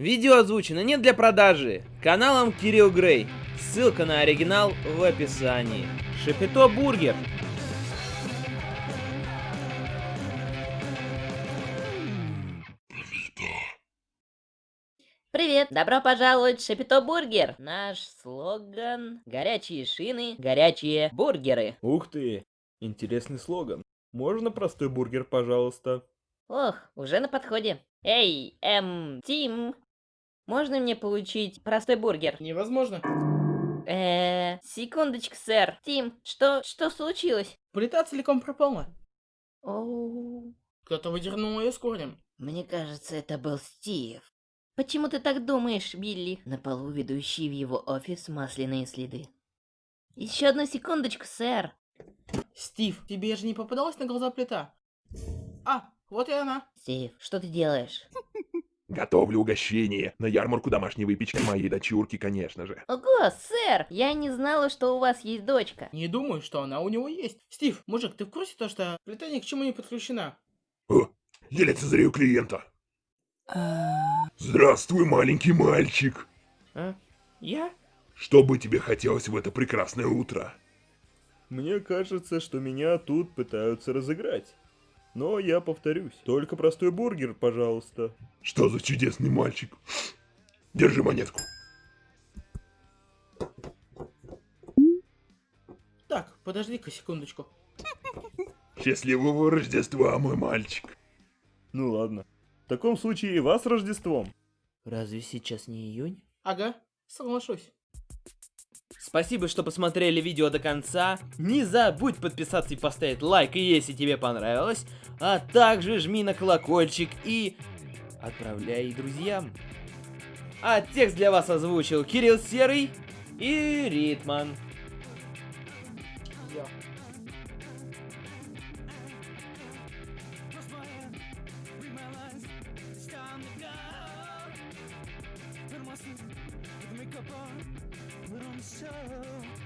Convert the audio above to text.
Видео озвучено не для продажи. Каналом Кирилл Грей. Ссылка на оригинал в описании. Шапито Бургер. Привет, добро пожаловать в Шапито Бургер. Наш слоган – горячие шины, горячие бургеры. Ух ты, интересный слоган. Можно простой бургер, пожалуйста? Ох, уже на подходе. Эй, эм, Тим, можно мне получить простой бургер? Невозможно. Э, секундочку, сэр. Тим, что, что случилось? Плита целиком пропала. Оу, Кто-то выдернул ее с корнем. мне кажется, это был Стив. Почему ты так думаешь, Билли? На полу, ведущий в его офис, масляные следы. Еще одну секундочку, сэр. Стив, тебе же не попадалась на глаза плита? А, вот и она. Стив, что ты делаешь? Готовлю угощение на ярмарку домашней выпечки моей дочурки, конечно же. Ого, сэр, я не знала, что у вас есть дочка. Не думаю, что она у него есть. Стив, мужик, ты в курсе то, что плита ни к чему не подключена? О, я лицезрею клиента. Здравствуй, маленький мальчик. А? Я? Что бы тебе хотелось в это прекрасное утро? Мне кажется, что меня тут пытаются разыграть. Но я повторюсь, только простой бургер, пожалуйста. Что за чудесный мальчик? Держи монетку. Так, подожди-ка секундочку. Счастливого Рождества, мой мальчик. Ну ладно. В таком случае и вас с Рождеством. Разве сейчас не июнь? Ага, соглашусь. Спасибо, что посмотрели видео до конца. Не забудь подписаться и поставить лайк, если тебе понравилось. А также жми на колокольчик и отправляй друзьям. А текст для вас озвучил Кирилл Серый и Ритман. On, unsure